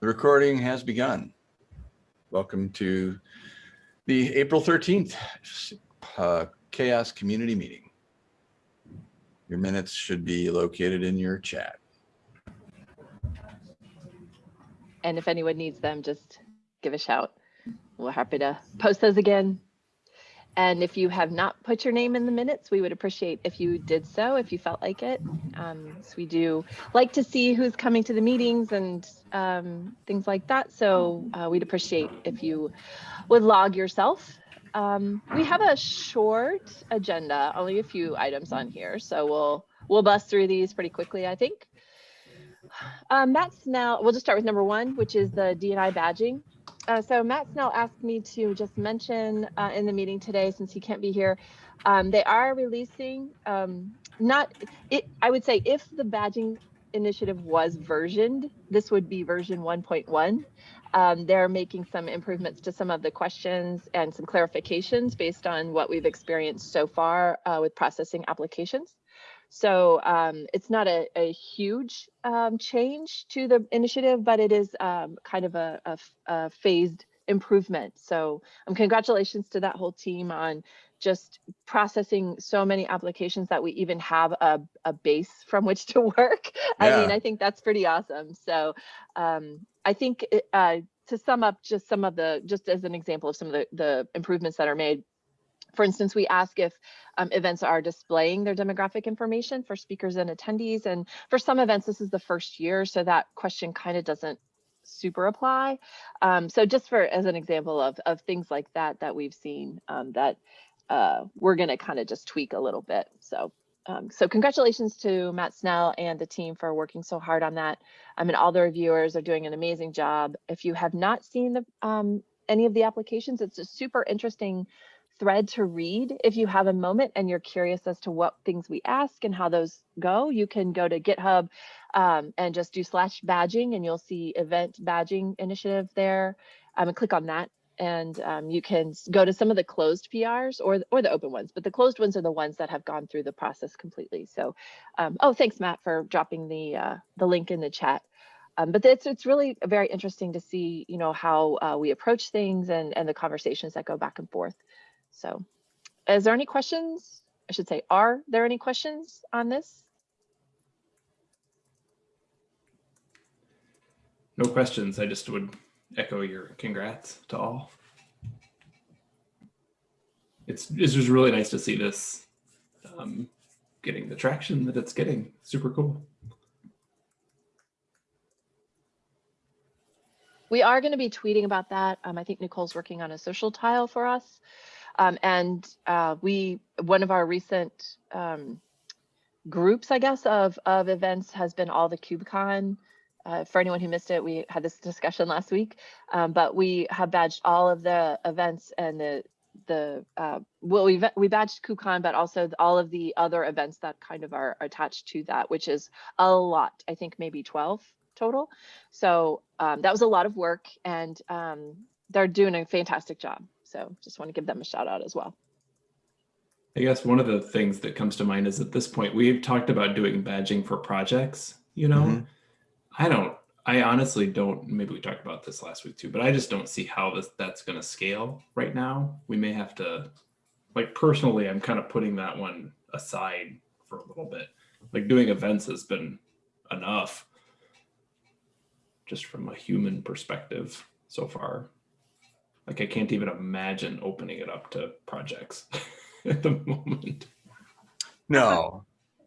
The recording has begun. Welcome to the April 13th uh, Chaos Community Meeting. Your minutes should be located in your chat. And if anyone needs them, just give a shout. We're happy to post those again. And if you have not put your name in the minutes, we would appreciate if you did so, if you felt like it. Um, so we do like to see who's coming to the meetings and um, things like that. So uh, we'd appreciate if you would log yourself. Um, we have a short agenda, only a few items on here. So we'll we'll bust through these pretty quickly, I think. Um, Matt Snell, we'll just start with number one, which is the DNI badging. Uh, so Matt Snell asked me to just mention uh, in the meeting today, since he can't be here, um, they are releasing, um, not, it, I would say if the badging initiative was versioned, this would be version 1.1. Um, they're making some improvements to some of the questions and some clarifications based on what we've experienced so far uh, with processing applications. So um, it's not a, a huge um, change to the initiative, but it is um, kind of a, a, a, phased improvement. So um, congratulations to that whole team on just processing so many applications that we even have a, a base from which to work. Yeah. I mean, I think that's pretty awesome. So um, I think it, uh, to sum up just some of the, just as an example of some of the, the improvements that are made, for instance, we ask if um, events are displaying their demographic information for speakers and attendees. And for some events, this is the first year, so that question kind of doesn't super apply. Um, so just for as an example of, of things like that that we've seen um, that uh, we're going to kind of just tweak a little bit. So um, so congratulations to Matt Snell and the team for working so hard on that. I mean, all the reviewers are doing an amazing job. If you have not seen the um, any of the applications, it's a super interesting thread to read. If you have a moment and you're curious as to what things we ask and how those go, you can go to GitHub um, and just do slash badging and you'll see event badging initiative there um, and click on that. And um, you can go to some of the closed PRs or, or the open ones, but the closed ones are the ones that have gone through the process completely. So, um, oh, thanks, Matt, for dropping the, uh, the link in the chat. Um, but it's it's really very interesting to see you know how uh, we approach things and and the conversations that go back and forth. So is there any questions? I should say, are there any questions on this? No questions. I just would echo your congrats to all. It's, it's just really nice to see this um, getting the traction that it's getting. Super cool. We are going to be tweeting about that. Um, I think Nicole's working on a social tile for us. Um, and uh, we, one of our recent um, groups, I guess, of, of events has been all the KubeCon. Uh, for anyone who missed it, we had this discussion last week, um, but we have badged all of the events and the the uh, well we we badged KubeCon, but also all of the other events that kind of are attached to that, which is a lot. I think maybe 12 total. So um, that was a lot of work, and um, they're doing a fantastic job. So just want to give them a shout out as well. I guess one of the things that comes to mind is at this point, we've talked about doing badging for projects, you know, mm -hmm. I don't, I honestly don't, maybe we talked about this last week too, but I just don't see how this that's going to scale right now. We may have to, like personally, I'm kind of putting that one aside for a little bit. Like doing events has been enough just from a human perspective so far. Like I can't even imagine opening it up to projects at the moment. No.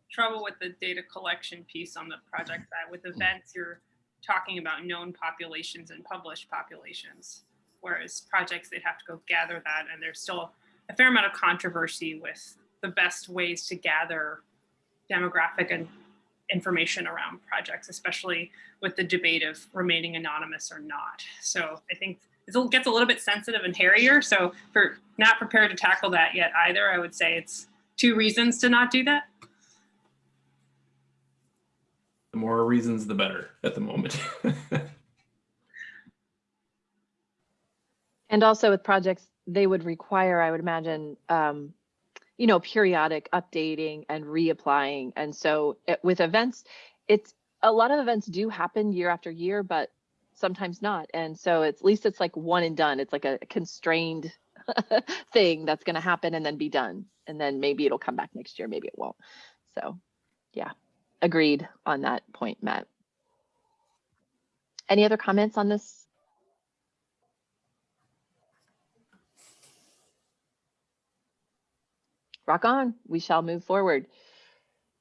Trouble with the data collection piece on the project side. With events, you're talking about known populations and published populations, whereas projects, they'd have to go gather that. And there's still a fair amount of controversy with the best ways to gather demographic and information around projects, especially with the debate of remaining anonymous or not. So I think it gets a little bit sensitive and hairier. So for not prepared to tackle that yet either, I would say it's two reasons to not do that. The more reasons, the better at the moment. and also with projects, they would require, I would imagine, um, you know, periodic updating and reapplying. And so it, with events, it's a lot of events do happen year after year, but sometimes not. And so it's, at least it's like one and done. It's like a constrained thing that's going to happen and then be done. And then maybe it'll come back next year, maybe it won't. So yeah, agreed on that point, Matt. Any other comments on this? Rock on, we shall move forward.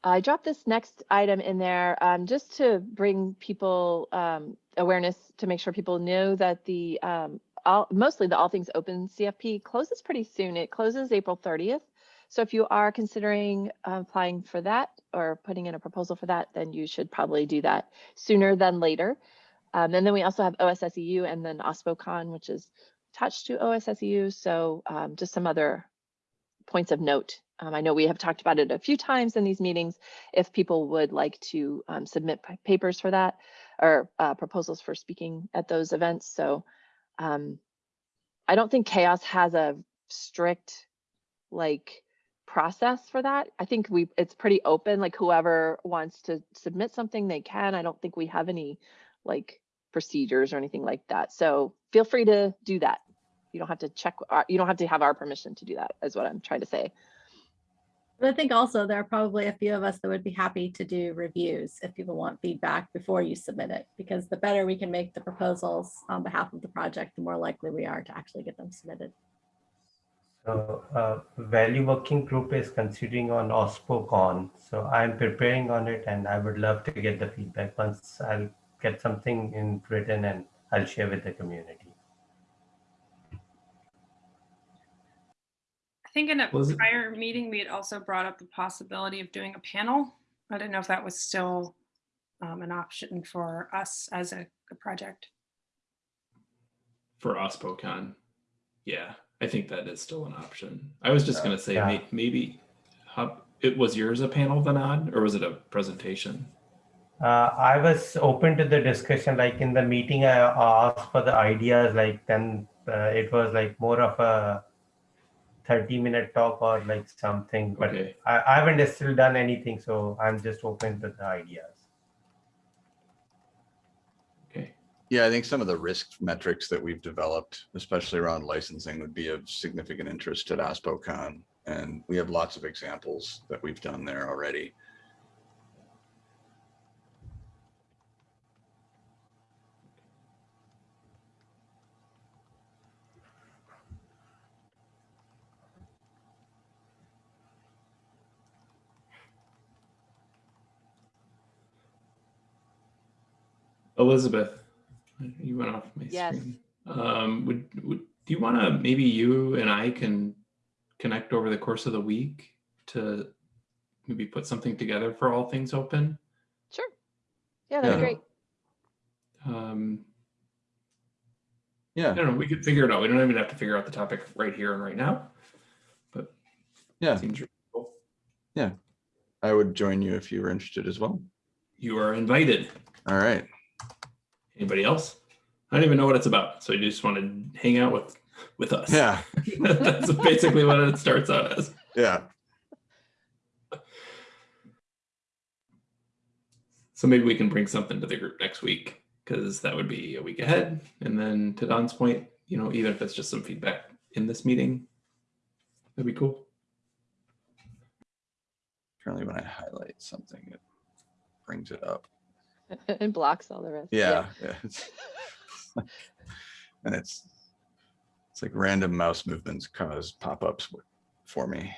I dropped this next item in there um, just to bring people um, awareness to make sure people know that the um, all, mostly the All Things Open CFP closes pretty soon. It closes April 30th. So if you are considering applying for that or putting in a proposal for that, then you should probably do that sooner than later. Um, and then we also have OSSEU and then OSPOCon, which is attached to OSSEU. So um, just some other points of note. Um, I know we have talked about it a few times in these meetings. If people would like to um, submit papers for that or uh, proposals for speaking at those events. So um, I don't think Chaos has a strict like process for that. I think we it's pretty open. Like whoever wants to submit something, they can. I don't think we have any like procedures or anything like that. So feel free to do that. You don't have to check. Our, you don't have to have our permission to do that. Is what I'm trying to say. But I think also there are probably a few of us that would be happy to do reviews if people want feedback before you submit it, because the better we can make the proposals on behalf of the project, the more likely we are to actually get them submitted. So uh, Value Working Group is considering on OSPOCon. So I'm preparing on it and I would love to get the feedback once I'll get something in written and I'll share with the community. Think in a Was it- prior meeting, we had also brought up the possibility of doing a panel. I don't know if that was still um, an option for us as a, a project. For OSPOCon. Yeah, I think that is still an option. I was just gonna say, Yeah. may- maybe, how, it was yours a panel, Vinod, or was it a presentation? Uh, I was open to the discussion, like in the meeting, I asked for the ideas, like then uh, it was like more of a 30 minute talk or like something, but Okay, I, I haven't still done anything. So I'm just open to the ideas. okay. Yeah, I think some of the risk metrics that we've developed, especially around licensing, would be of significant interest at OSPOCon. And we have lots of examples that we've done there already. Elizabeth, you went off my Yes. screen. Um, would, would, do you want to, maybe you and I can connect over the course of the week to maybe put something together for all things open? Sure. Yeah, that'd be great. Um, I Yeah, don't know, we could figure it out. We don't even have to figure out the topic right here and right now. But yeah, Seems reasonable. I would join you if you were interested as well. You are invited. All right. Anybody else? I don't even know what it's about. So you just want to hang out with, with us. Yeah, That's basically what it starts out as. yeah. So maybe we can bring something to the group next week because that would be a week ahead. And then to Don's point, you know, even if it's just some feedback in this meeting, that'd be cool. Apparently when I highlight something, it brings it up. and blocks all the rest. Yeah. yeah. it's- And it's, it's like random mouse movements cause pop-ups for me.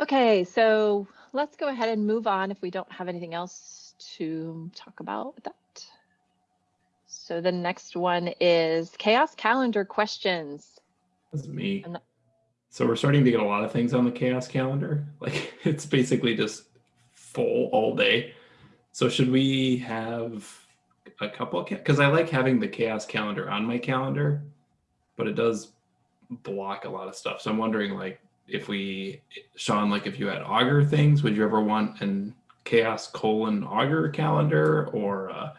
Okay, so let's go ahead and move on if we don't have anything else to talk about with that. So the next one is chaos calendar questions. That's me. I'm So we're starting to get a lot of things on the chaos calendar. Like it's basically just full all day. So should we have a couple? Because I like having the chaos calendar on my calendar, but it does block a lot of stuff. So I'm wondering, like, if we, Sean, like, if you had augur things, would you ever want an chaos colon augur calendar, or uh,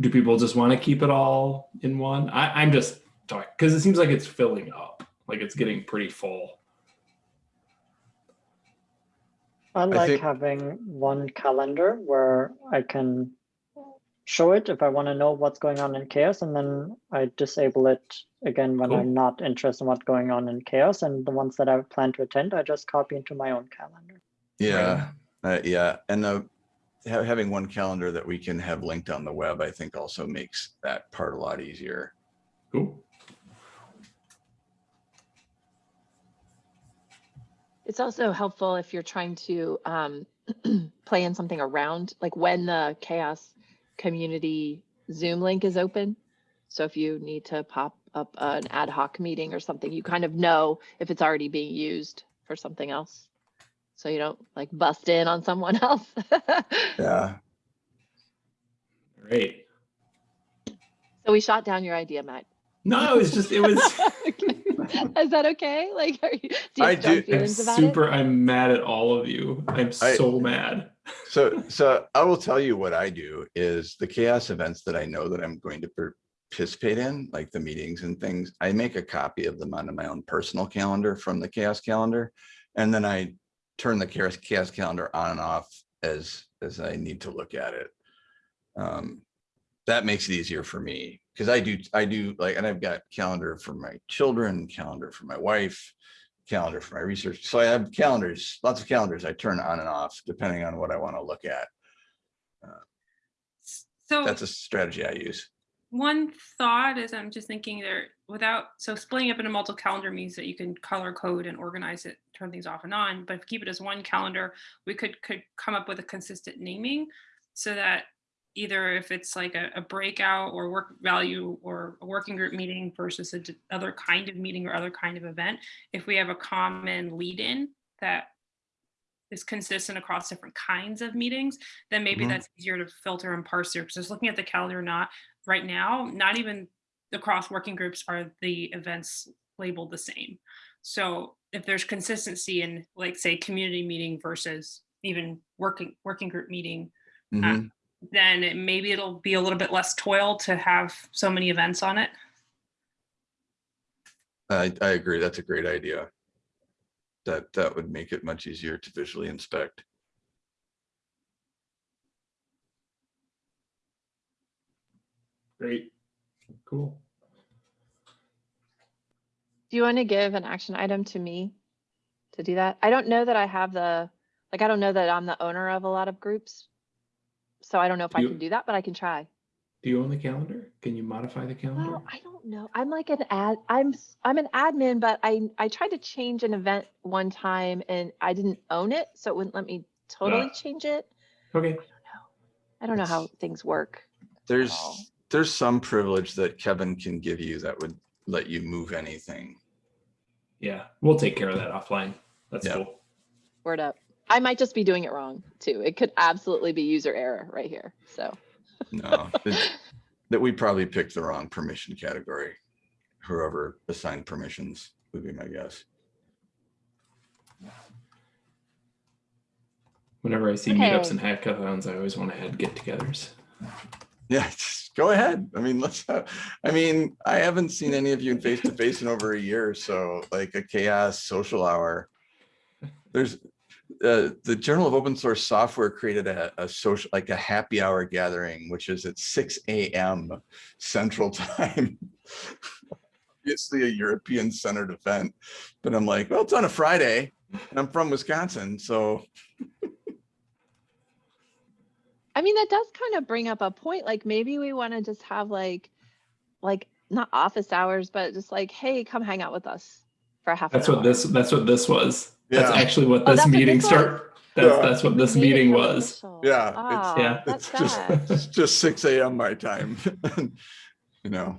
do people just want to keep it all in one? I, I'm just talking because it seems like it's filling up, like it's getting pretty full. I like think- having one calendar where I can show it if I want to know what's going on in chaos, and then I disable it again when Cool. I'm not interested in what's going on in chaos. And the ones that I plan to attend, I just copy into my own calendar. Yeah, uh, yeah, and the ha- having one calendar that we can have linked on the web, I think also makes that part a lot easier. Cool. It's also helpful if you're trying to um, plan something around, like when the chaos community Zoom link is open. So if you need to pop up an ad hoc meeting or something, you kind of know if it's already being used for something else. So you don't like bust in on someone else. Yeah, Great. So we shot down your idea, Matt. No, it was just it was. Okay. Is that okay? Like, are you, do you I do- I'm feelings about it? super. I'm mad at all of you. I'm I- so mad. so, so I will tell you what I do is the chaos events that I know that I'm going to participate in, like the meetings and things, I make a copy of them onto my own personal calendar from the chaos calendar. And then I turn the chaos, chaos calendar on and off as, as I need to look at it. Um, that makes it easier for me because I do, I do like, and I've got calendar for my children, calendar for my wife, calendar for my research. So I have calendars, lots of calendars I turn on and off depending on what I want to look at. Uh, so That's a strategy I use. one thought is I'm just thinking there without so splitting up into multiple calendar means that you can color code and organize it, turn things off and on. But if we keep it as one calendar, we could could come up with a consistent naming so that either if it's like a, a breakout or work value or a working group meeting versus a other kind of meeting or other kind of event, if we have a common lead in that is consistent across different kinds of meetings, then maybe Mhm. that's easier to filter and parse through. Because just looking at the calendar, not right now, not even across working groups are the events labeled the same. So if there's consistency in like say community meeting versus even working working group meeting, Mhm. Then it, maybe it'll be a little bit less toil to have so many events on it. I, I agree. That's a great idea. That, that would make it much easier to visually inspect. Great. Cool. Do you want to give an action item to me to do that? I don't know that I have the, like, I don't know that I'm the owner of a lot of groups. So I don't know if I You- can do that, but I can try. Do you own the calendar? Can you modify the calendar? Well, I don't know. I'm like an ad, I'm, s- I'm an admin, but I, I tried to change an event one time and I didn't own it, so it wouldn't let me totally Ah. change it. Okay. I don't know I don't know how things work. There's, there's some privilege that Kevin can give you that would let you move anything. Yeah, we'll take care of that offline. That's Yeah. cool. Word up. I might just be doing it wrong too. It could absolutely be user error right here, so. No, that- that we probably picked the wrong permission category. Whoever assigned permissions would be my guess. Whenever I see meetups Okay. and hackathons, I always want to add get-togethers. Yeah, just go ahead. I mean, let's, have- I mean, I haven't seen any of you in face to face in over a year, so like a chaos social hour. There's, uh, the Journal of Open Source Software created a, a social, like a happy hour gathering, which is at six AM Central Time. Obviously a European centered event, but I'm like, well, it's on a Friday and I'm from Wisconsin, so I mean, that does kind of bring up a point. Like maybe we want to just have like, like not office hours, but just like, hey, come hang out with us for a half. That's an what hour. this. That's what this was. That's actually what Oh, this that's what meeting this start. That's Yeah. that's what this Made meeting was. official. Yeah, it's- Ah, Yeah. That's it's just, sad. it's just six AM my time. You know,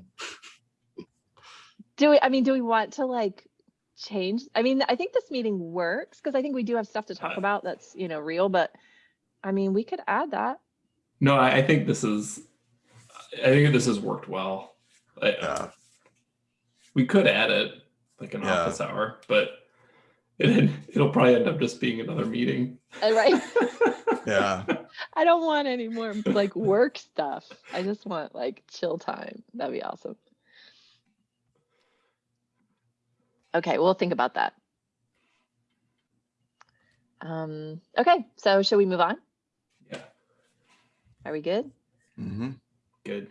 Do we, I mean, do we want to like change? I mean, I think this meeting works because I think we do have stuff to talk Uh, about that's, you know, real, but I mean, we could add that. No, I, I think this is. I think this has worked well. I- yeah, we could add it like an Yeah. office hour, but it, it'll probably end up just being another meeting. Uh, Right. yeah. I don't want any more like work stuff. I just want like chill time. That'd be awesome. Okay, we'll think about that. Um, okay, so should we move on? Yeah, Are we good? Mhm. good.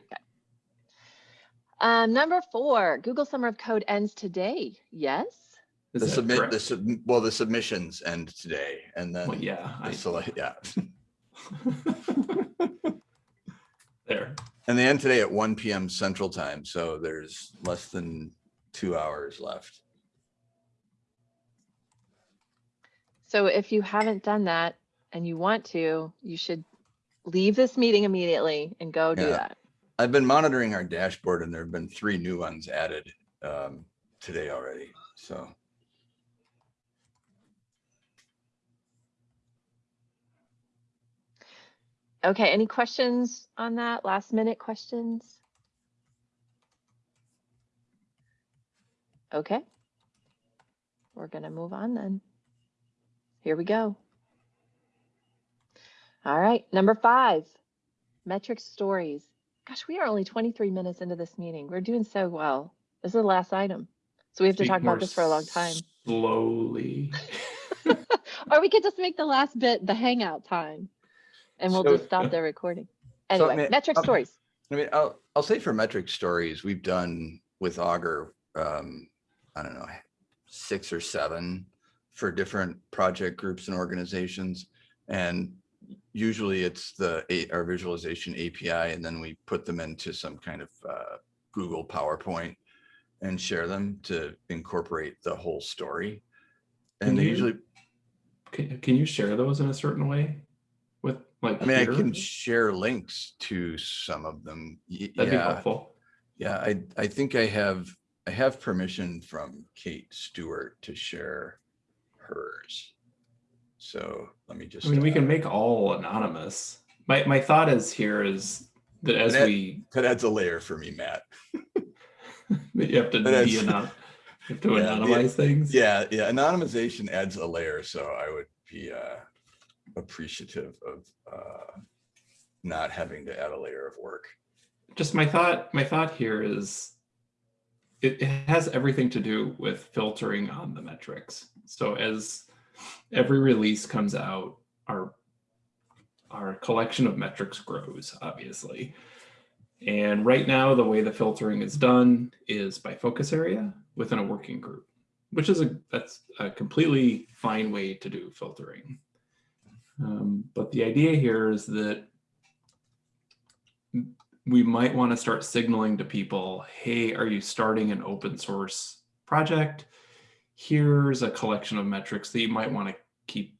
Um, number four, Google Summer of Code ends today. Yes? Is The submit, correct? the sub, well, the submissions end today and Well, then, yeah. the I- select- yeah. There. And they end today at one PM central time, so there's less than two hours left. So if you haven't done that and you want to, you should leave this meeting immediately and go do Yeah. that. I've been monitoring our dashboard and there have been three new ones added um, today already, so. Okay, any questions on that? Last minute questions? Okay. We're gonna move on then. Here we go. All right, number five, metric stories. Gosh, we are only 23 minutes into this meeting. We're doing so well. This is the last item. So we have to talk about this for a long time. Slowly. Or we could just make the last bit the hangout time. And we'll So- just stop the recording. So, Anyway, ma- metric um, stories. I mean, I'll, I'll say for metric stories, we've done with Augur, um, I don't know, six or seven for different project groups and organizations. And usually it's the, A- our visualization API, and then we put them into some kind of uh, Google PowerPoint and share them to incorporate the whole story. Can And they you- usually, Can, can you share those in a certain way with like? I mean, I can share links to some of them. Y- That'd be Yeah. helpful. Yeah, I, I think I have, I have permission from Kate Stewart to share hers. So let me just. I mean, we uh, can make all anonymous. My, my thought is here is that as That- we, That adds a layer for me, Matt. you have to be you have to Yeah, the- anonymize things. Yeah, yeah, anonymization adds a layer, so I would be uh, appreciative of uh, not having to add a layer of work. just my thought my thought here is it, it has everything to do with filtering on the metrics. So as every release comes out our our collection of metrics grows obviously. And right now the way the filtering is done is by focus area within a working group which is a that's a completely fine way to do filtering um, but the idea here is that we might want to start signaling to people, hey, are you starting an open source project? Here's a collection of metrics that you might want to keep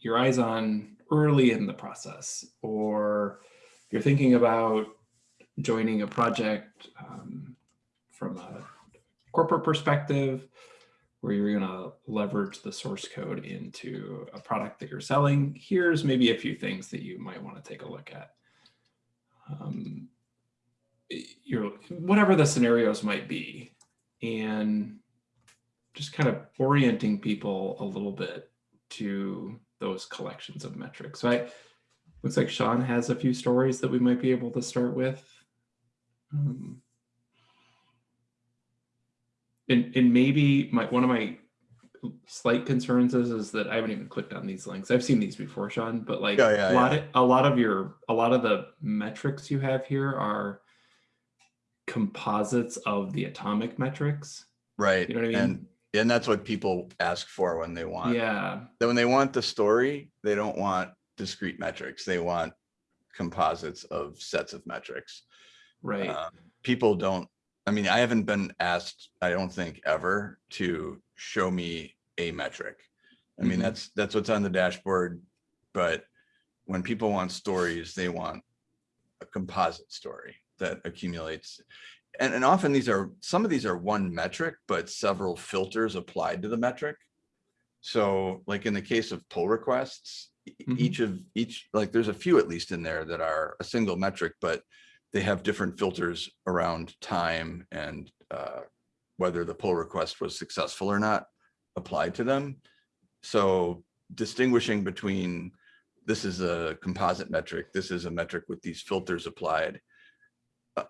your eyes on early in the process. Or if you're thinking about joining a project um, from a corporate perspective, where you're going to leverage the source code into a product that you're selling, here's maybe a few things that you might want to take a look at. Um, your whatever the scenarios might be and just kind of orienting people a little bit to those collections of metrics. So i looks like sean has a few stories that we might be able to start with. Um, and and maybe my one of my slight concerns is is that i haven't even clicked on these links i've seen these before sean but like Yeah, yeah, a lot yeah. of a lot of your a lot of the metrics you have here are composites of the atomic metrics. Right. You know what I mean? And, and that's what people ask for when they want. yeah. Then when they want the story, they don't want discrete metrics. They want composites of sets of metrics. Right. Um, people don't, I mean, I haven't been asked, I don't think ever to show me a metric. I mean, Mhm. that's, that's what's on the dashboard. But when people want stories, they want a composite story that accumulates. And, and often these are, some of these are one metric, but several filters applied to the metric. So like in the case of pull requests, e- Mhm. each of each, like there's a few at least in there that are a single metric, but they have different filters around time and uh, whether the pull request was successful or not applied to them. So distinguishing between this is a composite metric, this is a metric with these filters applied. uh,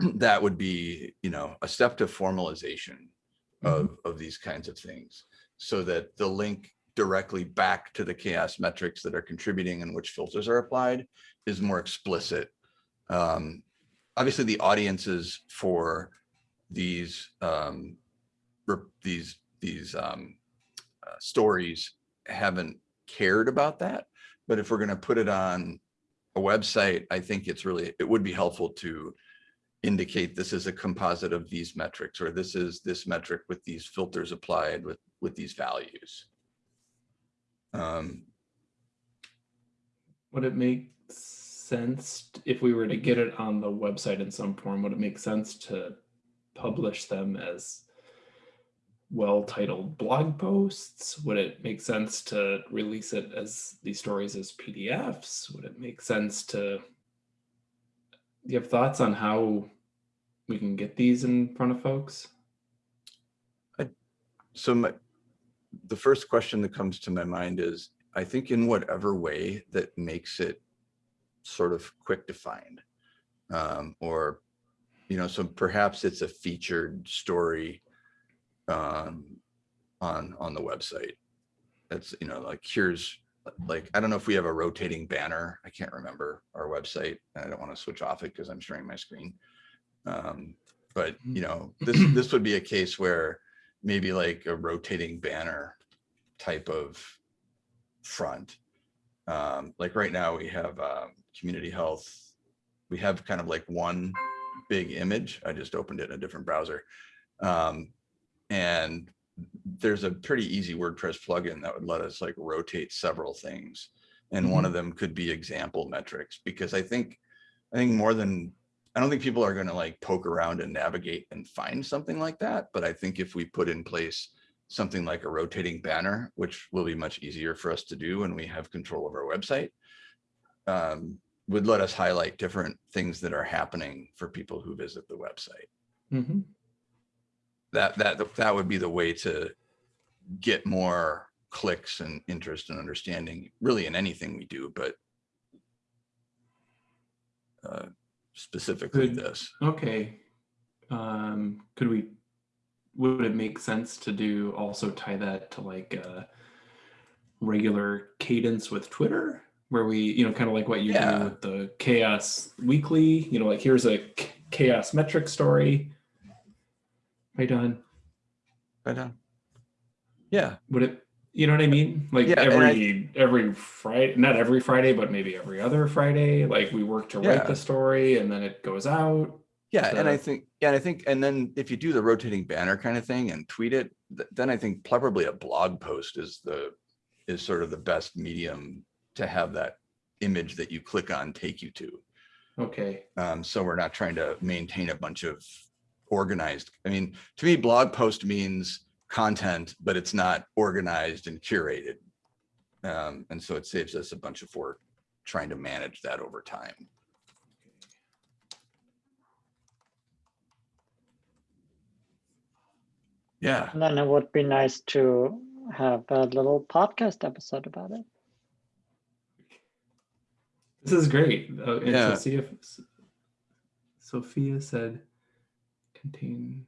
That would be, you know, a step to formalization of, of these kinds of things so that the link directly back to the chaos metrics that are contributing and which filters are applied is more explicit. Um, obviously the audiences for these um, these these um, uh, stories haven't cared about that. But if we're going to put it on a website, I think it's really it would be helpful to indicate this is a composite of these metrics or this is this metric with these filters applied with with these values. Um, Would it make sense if we were to get it on the website in some form? Would it make sense to publish them as well-titled blog posts? Would it make sense to release it as these stories as PDFs? Would it make sense to? Do you have thoughts on how we can get these in front of folks? so my, the first question that comes to my mind is, I think in whatever way that makes it sort of quick to find. Um, or, you know, so perhaps it's a featured story um, on, on the website. That's, you know, like here's, like, I don't know if we have a rotating banner. I can't remember our website. I don't want to switch off it because I'm sharing my screen. Um, but, you know, this, this would be a case where maybe like a rotating banner type of front. Um, like right now we have um, community health. We have kind of like one big image. I just opened it in a different browser. Um, and there's a pretty easy WordPress plugin that would let us like rotate several things. And one of them could be example metrics because I think, I think more than I don't think people are going to like poke around and navigate and find something like that. But I think if we put in place something like a rotating banner, which will be much easier for us to do when we have control of our website, um, would let us highlight different things that are happening for people who visit the website. Mhm. That that that would be the way to get more clicks and interest and understanding really in anything we do, but uh, specifically Good. this. Okay. Um, could we, would it make sense to do, also tie that to like a regular cadence with Twitter? Where we, you know, kind of like what you Yeah. do with the chaos weekly, you know, like here's a chaos metric story. Right on. Right on. Yeah, Would it, you know what I mean? Like Yeah, and I- every, every Friday, not every Friday, but maybe every other Friday, like we work to write the story and then it goes out. yeah, and I think, yeah, and I think, and then if you do the rotating banner kind of thing and tweet it, th- then I think probably a blog post is the, is sort of the best medium to have that image that you click on take you to. Okay. Um, so we're not trying to maintain a bunch of organized, I mean, to me, blog post means content, but it's not organized and curated. Um, and so it saves us a bunch of work trying to manage that over time. Yeah, And then it would be nice to have a little podcast episode about it. This is great. Uh, and Yeah. Sophia, Sophia said contain.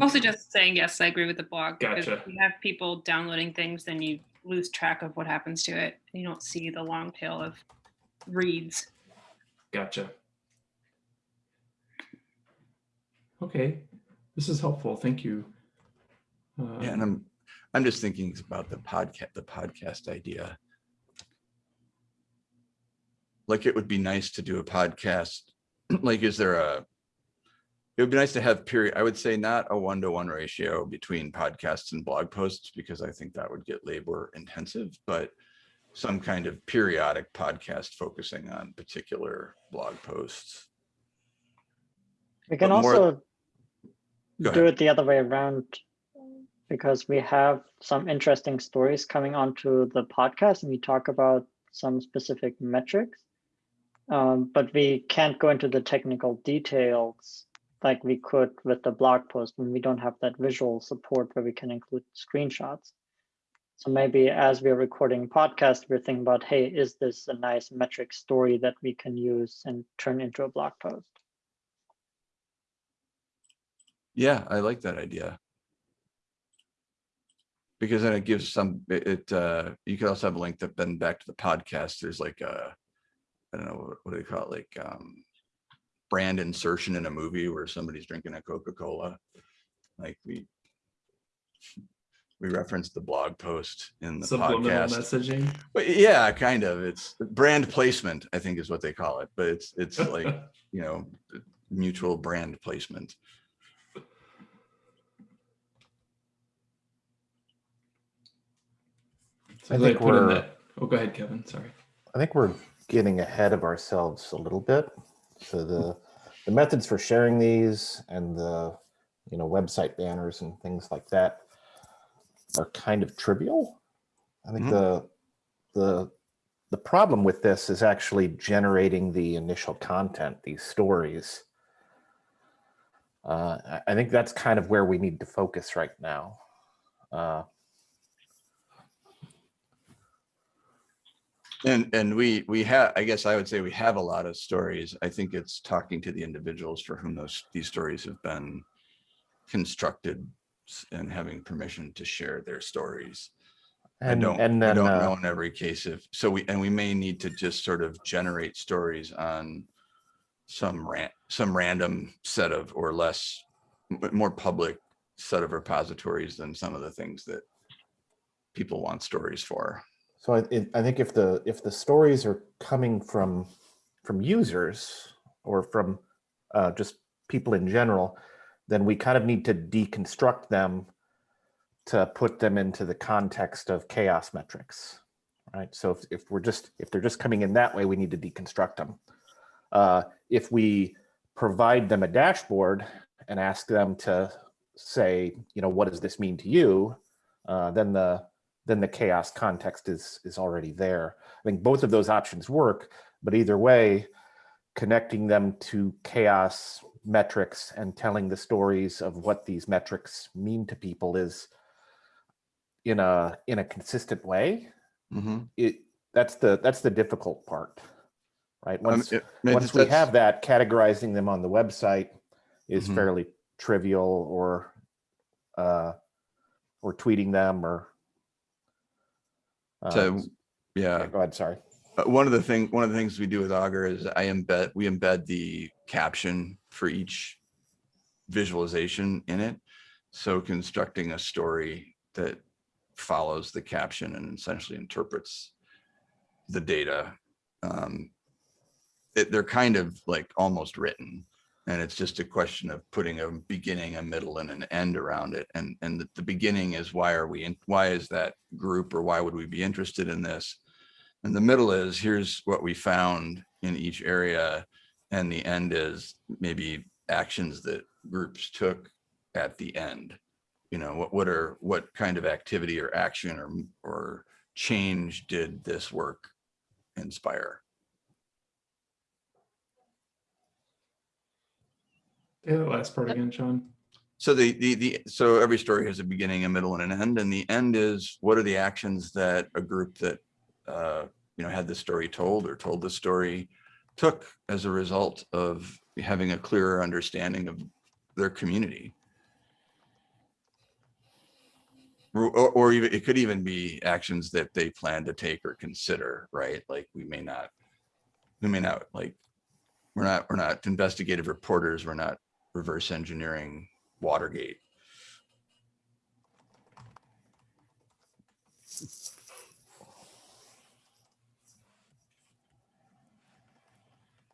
Also Okay. just saying, yes, I agree with the blog. because Gotcha. If you have people downloading things, then you lose track of what happens to it. You don't see the long tail of reads. Gotcha. Okay, this is helpful. Thank you. yeah, and Um, I'm, I'm just thinking about the podcast, the podcast idea. Like it would be nice to do a podcast, like is there a, it would be nice to have period, I would say not a one-to-one ratio between podcasts and blog posts, because I think that would get labor intensive, but some kind of periodic podcast focusing on particular blog posts. We can also do it the other way around because we have some interesting stories coming onto the podcast and we talk about some specific metrics. Um, but we can't go into the technical details like we could with the blog post when we don't have that visual support where we can include screenshots. So maybe as we're recording podcast, we're thinking about, hey, is this a nice metric story that we can use and turn into a blog post? Yeah, I like that idea. because then it gives some, it, uh, you could also have a link that then back to the podcast. There's like a, I don't know, what- what do they call it? Like, um, brand insertion in a movie where somebody's drinking a Coca-Cola. Like we, we referenced the blog post in the Subliminal podcast. messaging. But yeah, kind of. It's brand placement, I think is what they call it, but it's, it's like, you know, mutual brand placement. So I think put in we're- that. Oh, go ahead, Kevin. Sorry. I think we're getting ahead of ourselves a little bit. So the the methods for sharing these and the you know website banners and things like that are kind of trivial. I think Mhm. the the the problem with this is actually generating the initial content, these stories. Uh, I- I think that's kind of where we need to focus right now. Uh, And, and we, we have, I guess I would say we have a lot of stories. I think it's talking to the individuals for whom those, these stories have been constructed and having permission to share their stories. I and don't, and I don't uh, know in every case if, so we, and we may need to just sort of generate stories on some ran, some random set of, or less, more public set of repositories than some of the things that people want stories for. So I, I think if the if the stories are coming from from users or from uh, just people in general, then we kind of need to deconstruct them to put them into the context of chaos metrics, right? So if, if we're just if they're just coming in that way, we need to deconstruct them. Uh, if we provide them a dashboard and ask them to say, you know, what does this mean to you? Uh, then the then the chaos context is is already there. I think both of those options work, but either way, connecting them to chaos metrics and telling the stories of what these metrics mean to people is in a in a consistent way. Mhm. It that's the that's the difficult part, right? Um, Once it- it once we have that, categorizing them on the website is Mhm. fairly trivial or uh, or tweeting them or So, yeah, yeah, go ahead, sorry. Uh, one of the thing, one of the things we do with Augur is I embed, we embed the caption for each visualization in it. So constructing a story that follows the caption and essentially interprets the data. Um, it, they're kind of like almost written. And it's just a question of putting a beginning, a middle and an end around it. And, and the, the beginning is why are we, in why is that group or why would we be interested in this? And the middle is here's what we found in each area. And the end is maybe actions that groups took at the end. You know, what, what are, what kind of activity or action or, or change did this work inspire? Yeah, the last part again, Sean. So the, the, the, so every story has a beginning, a middle and an end, and the end is what are the actions that a group that, uh, you know, had the story told or told the story took as a result of having a clearer understanding of their community. Or, or- even, it could even be actions that they plan to take or consider, right? Like we may not, we may not like, we're not, we're not investigative reporters, we're not reverse engineering Watergate.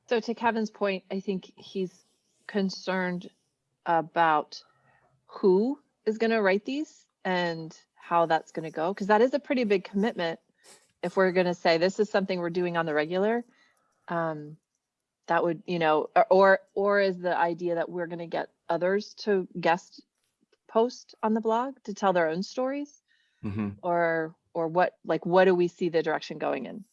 So to Kevin's point, I think he's concerned about who is going to write these and how that's going to go, because that is a pretty big commitment. If we're going to say this is something we're doing on the regular, um, that would, you know, or- or, or is the idea that we're going to get others to guest post on the blog to tell their own stories? Mhm. Or, or what, like, what do we see the direction going in?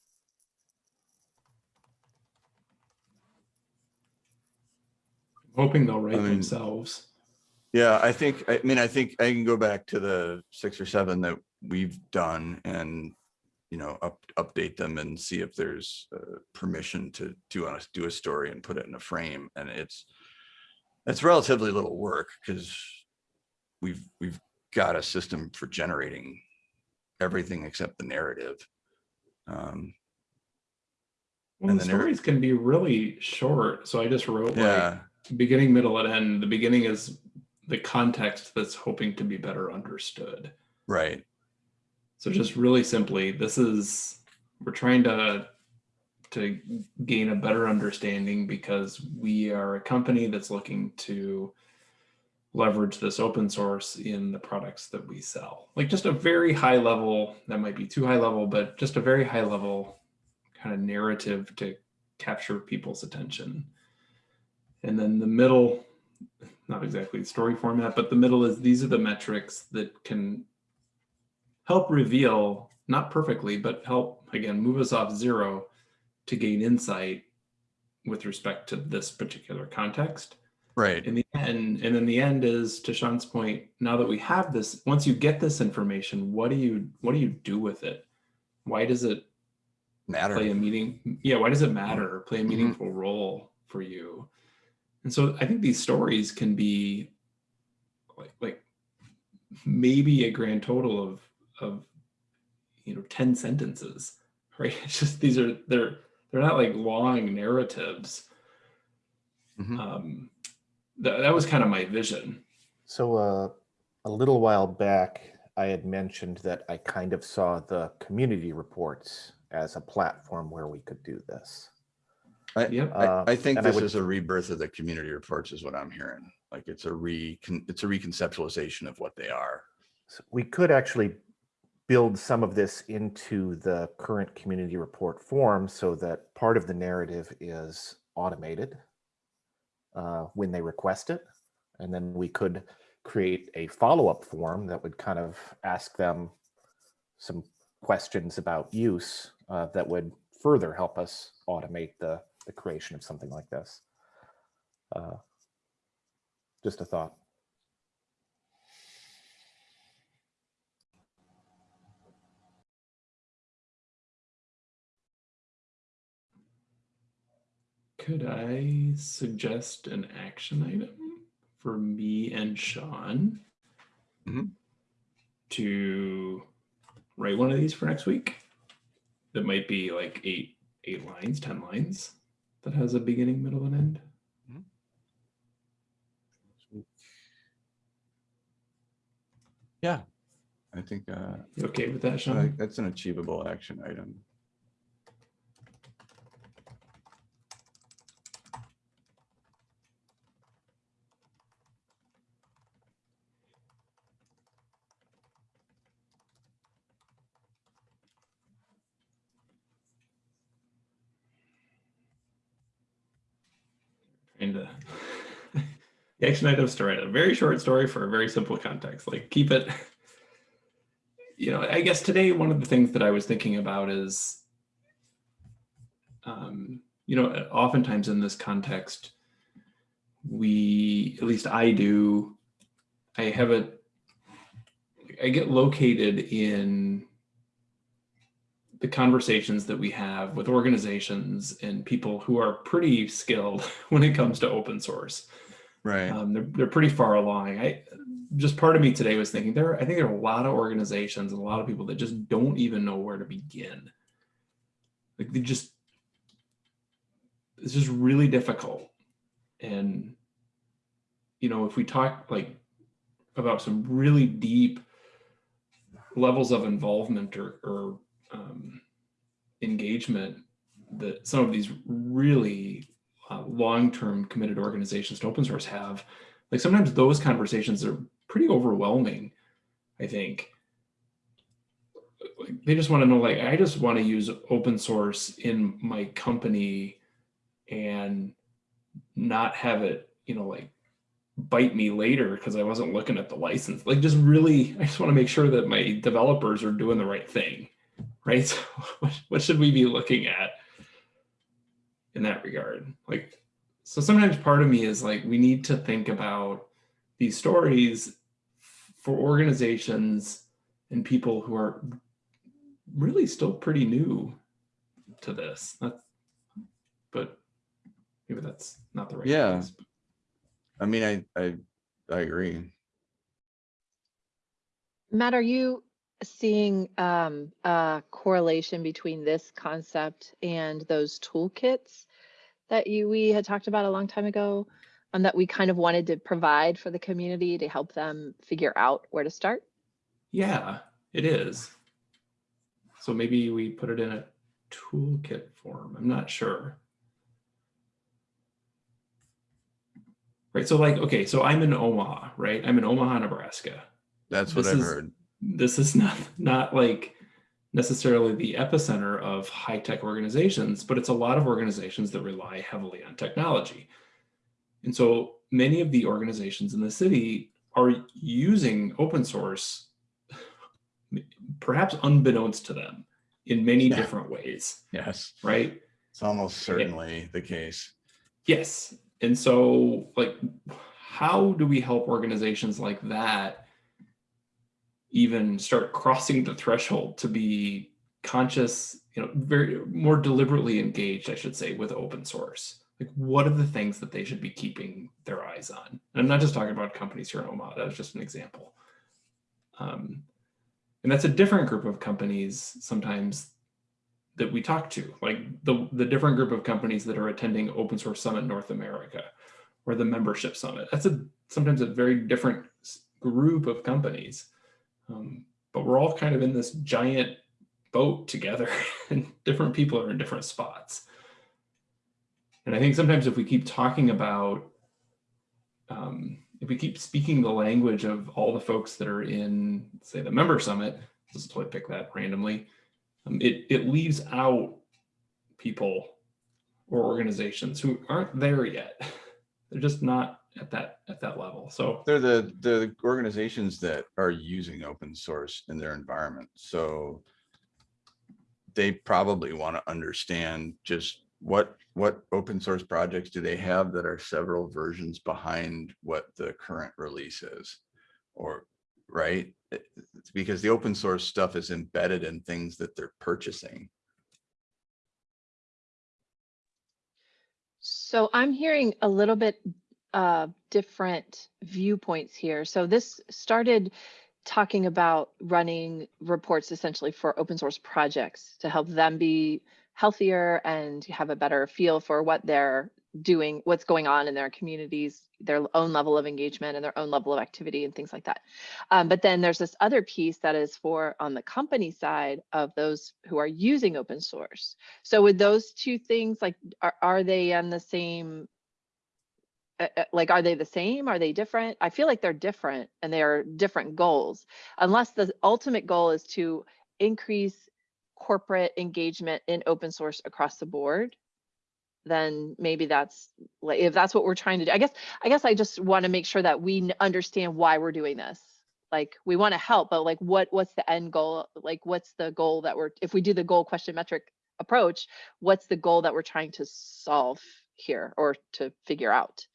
hoping they'll write I mean- themselves. Yeah, I think, I mean, I think I can go back to the six or seven that we've done and, you know, up, update them and see if there's uh, permission to do us, do a story and put it in a frame. And it's, it's relatively little work because we've, we've got a system for generating everything except the narrative. Um, Well, And the stories can be really short. So I just wrote like yeah, beginning, middle, and end. The beginning is the context that's hoping to be better understood. right. So just really simply, this is we're trying to to gain a better understanding because we are a company that's looking to leverage this open source in the products that we sell. Like just a very high level, that might be too high level, but just a very high level kind of narrative to capture people's attention. And then the middle, not exactly story format, but the middle is these are the metrics that can help reveal, not perfectly, but help again move us off zero to gain insight with respect to this particular context. Right. In the end, and then the end is to Sean's point, now that we have this, once you get this information, what do you what do you do with it? Why does it Matter. play a meeting yeah why does it matter or play a Mhm. meaningful role for you and so i think these stories can be like like maybe a grand total of of you know 10 sentences right it's just these are they're they're not like long narratives Mhm. um that, that was kind of my vision So uh, a little while back, I had mentioned that I kind of saw the community reports as a platform where we could do this. I, Yep. I, Uh, I think and I this would- is a rebirth of the community reports is what I'm hearing. Like it's a re, it's a reconceptualization of what they are. So we could actually build some of this into the current community report form so that part of the narrative is automated uh, when they request it. And then we could create a follow-up form that would kind of ask them some questions about use uh, that would further help us automate the, the creation of something like this. Uh, just a thought. Could i suggest an action item for me and sean Mhm. to write one of these for next week that might be like eight eight lines ten lines that has a beginning middle and end Yeah. I think uh, okay with that sean think that's an achievable action item. and uh, the action items to write a very short story for a very simple context like keep it you know i guess today one of the things that i was thinking about is um, you know oftentimes in this context we at least i do i have a i get located in the conversations that we have with organizations and people who are pretty skilled when it comes to open source. Right. Um, they're, they're pretty far along. I just part of me today was thinking there, I think there are a lot of organizations and a lot of people that just don't even know where to begin. Like they just, it's just really difficult. And, you know, if we talk like about some really deep levels of involvement or, or um, engagement that some of these really uh, long-term committed organizations to open source have like sometimes those conversations are pretty overwhelming i think. Like they just want to know like i just want to use open source in my company and not have it you know like bite me later because i wasn't looking at the license. Like just really i just want to make sure that my developers are doing the right thing right? So what, what should we be looking at in that regard? Like, so sometimes part of me is like, we need to think about these stories for organizations and people who are really still pretty new to this. That's, but maybe that's not the right Yeah. place. I mean, I, I, I agree. Matt, are you seeing um, a correlation between this concept and those toolkits that you we had talked about a long time ago, um, that we kind of wanted to provide for the community to help them figure out where to start? Yeah, it is. So maybe we put it in a toolkit form. I'm not sure. Right. So like, okay, so I'm in Omaha, right? I'm in Omaha, Nebraska. That's what This I've is- heard. This is not not like necessarily the epicenter of high-tech organizations, but it's a lot of organizations that rely heavily on technology. And so many of the organizations in the city are using open source, perhaps unbeknownst to them, in many Yeah. different ways, Yes, right? it's almost certainly the case. Yes. And so, like, how do we help organizations like that even start crossing the threshold to be conscious, you know, very more deliberately engaged, I should say, with open source? Like, what are the things that they should be keeping their eyes on? And I'm not just talking about companies here in Omaha, that was just an example. Um, and that's a different group of companies sometimes that we talk to, like the, the different group of companies that are attending Open Source Summit North America or the membership summit. That's a sometimes a very different group of companies. Um, but we're all kind of in this giant boat together and different people are in different spots. And I think sometimes if we keep talking about, um, if we keep speaking the language of all the folks that are in, say, the member summit, just totally pick that randomly, um, it, it leaves out people or organizations who aren't there yet. They're just not at that at that level. So They're the, the organizations that are using open source in their environment. So they probably want to understand just what, what open source projects do they have that are several versions behind what the current release is? Or, right? It's Because the open source stuff is embedded in things that they're purchasing. So I'm hearing a little bit uh, different viewpoints here. So this started talking about running reports essentially for open source projects to help them be healthier and have a better feel for what they're doing, what's going on in their communities, their own level of engagement and their own level of activity and things like that. Um, but then there's this other piece that is for on the company side of those who are using open source. So with those two things, like, are, are they on the same? Uh, uh, Like, are they the same? Are they different? I feel like they're different and they are different goals. Unless the ultimate goal is to increase corporate engagement in open source across the board, then maybe that's like, if that's what we're trying to do, I guess, I guess I just want to make sure that we understand why we're doing this. Like, we want to help, but like, what, what's the end goal? Like, what's the goal that we're, if we do the goal question metric approach, what's the goal that we're trying to solve here or to figure out?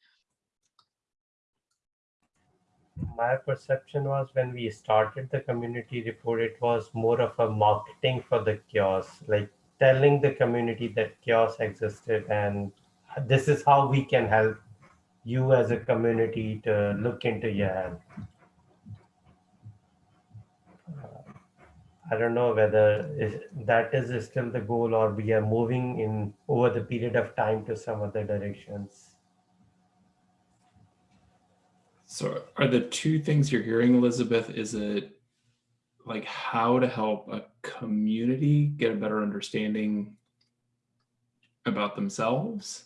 My perception was when we started the community report, it was more of a marketing for the CHAOSS, like telling the community that CHAOSS existed and this is how we can help you as a community to look into your help. Uh, I don't know whether that is still the goal or we are moving in over the period of time to some other directions. So are the two things you're hearing, Elizabeth, is it like how to help a community get a better understanding about themselves?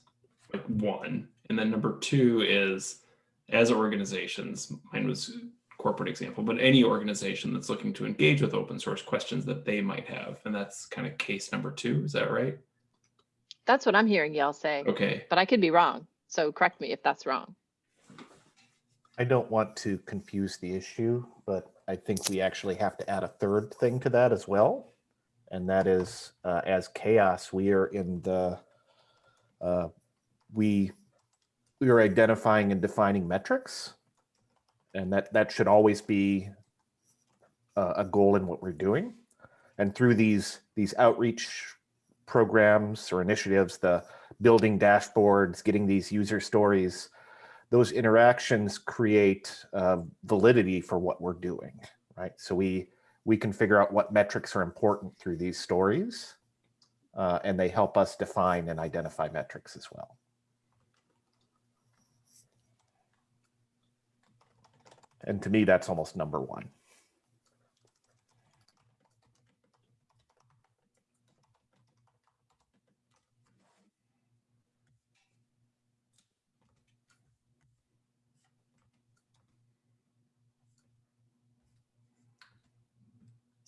Like one. And then number two is as organizations, mine was corporate example, but any organization that's looking to engage with open source questions that they might have. And that's kind of case number two. Is that right? That's what I'm hearing y'all say, Okay. but I could be wrong. So correct me if that's wrong. I don't want to confuse the issue, but I think we actually have to add a third thing to that as well. And that is, uh, as CHAOSS, we are in the, uh, we, we are identifying and defining metrics. And that, that should always be a, a goal in what we're doing. And through these, these outreach programs or initiatives, the building dashboards, getting these user stories, those interactions create uh, validity for what we're doing, right? So we we can figure out what metrics are important through these stories, uh, and they help us define and identify metrics as well. And to me, that's almost number one.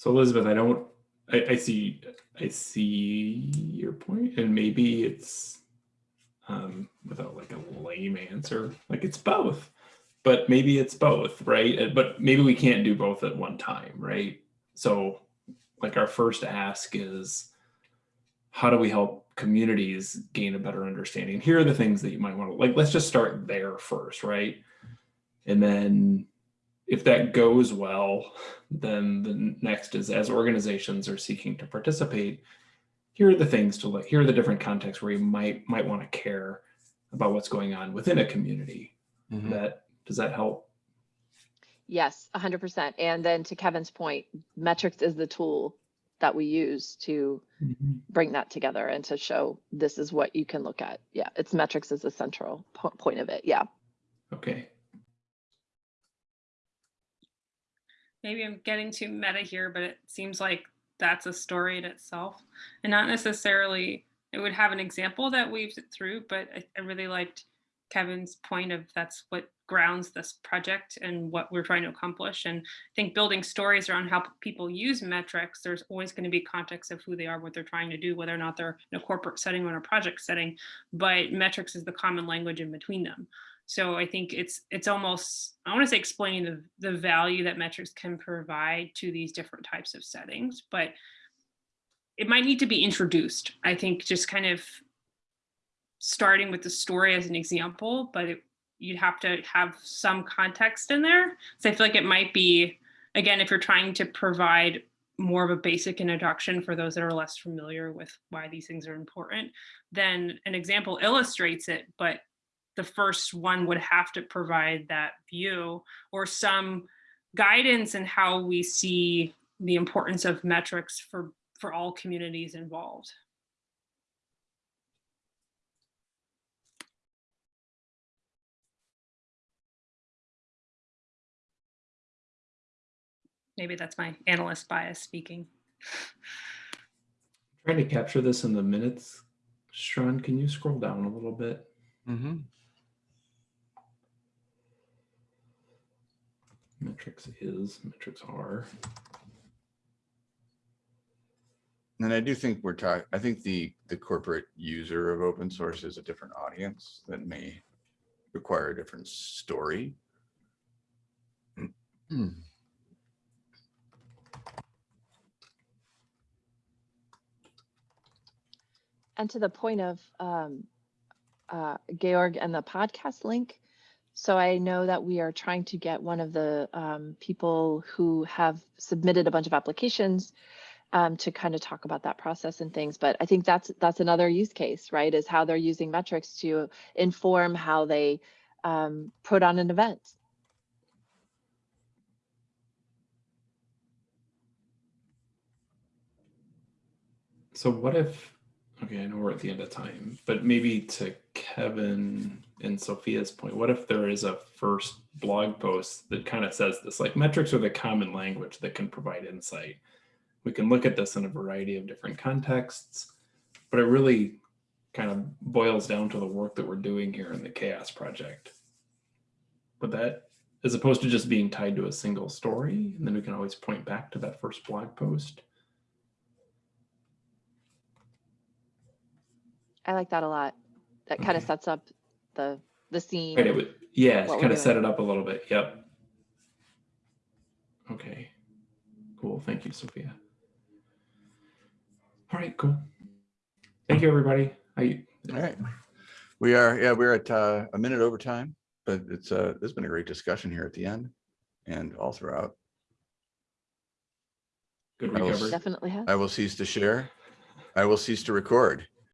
So Elizabeth, I don't, I, I see, I see your point, and maybe it's um, without like a lame answer, like it's both, but maybe it's both, right? Uh, But maybe we can't do both at one time, right? So, like our first ask is, how do we help communities gain a better understanding? Here are the things that you might want to like. Let's just start there first, right? And then if that goes well, then the next is as organizations are seeking to participate, here are the things to look, here are the different contexts where you might might want to care about what's going on within a community. Mhm. That does that help? Yes, hundred percent. And then to Kevin's point, metrics is the tool that we use to bring that together and to show this is what you can look at. Yeah, it's metrics is the central po- point of it. Yeah. Okay. Maybe I'm getting too meta here, but it seems like that's a story in itself and not necessarily it would have an example that weaves it through, but I, I really liked Kevin's point of that's what grounds this project and what we're trying to accomplish. And I think building stories around how people use metrics, there's always going to be context of who they are, what they're trying to do, whether or not they're in a corporate setting or in a project setting, but metrics is the common language in between them. So I think it's it's almost I want to say explaining the the value that metrics can provide to these different types of settings, but it might need to be introduced. I think just kind of starting with the story as an example, but it, you'd have to have some context in there. So I feel like it might be again if you're trying to provide more of a basic introduction for those that are less familiar with why these things are important, then an example illustrates it, but the first one would have to provide that view or some guidance in how we see the importance of metrics for for all communities involved. Maybe that's my analyst bias speaking. Trying to capture this in the minutes. Sean, can you scroll down a little bit? Mhm. Metrics is, metrics are. And I do think we're talking, I think the, the corporate user of open source is a different audience that may require a different story. And to the point of um, uh, Georg and the podcast link. So I know that we are trying to get one of the um, people who have submitted a bunch of applications um, to kind of talk about that process and things. But I think that's that's another use case, right? Is how they're using metrics to inform how they um, put on an event. So what if, okay, I know we're at the end of time, but maybe to Kevin and Sophia's point, what if there is a first blog post that kind of says this, like metrics are the common language that can provide insight. We can look at this in a variety of different contexts, but it really kind of boils down to the work that we're doing here in the CHAOSS Project. But that, as opposed to just being tied to a single story, and then we can always point back to that first blog post. I like that a lot. That kind of sets up the the scene. Right, it would, yeah, what kind of set it up a little bit. Yep. Okay. Cool. Thank you, Sophia. All right, cool. Thank you, everybody. I, All right. We are, yeah, we're at uh, a minute over time, but it's, uh, there's been a great discussion here at the end and all throughout. good recovery. I will. Definitely has. I will cease to share. I will cease to record.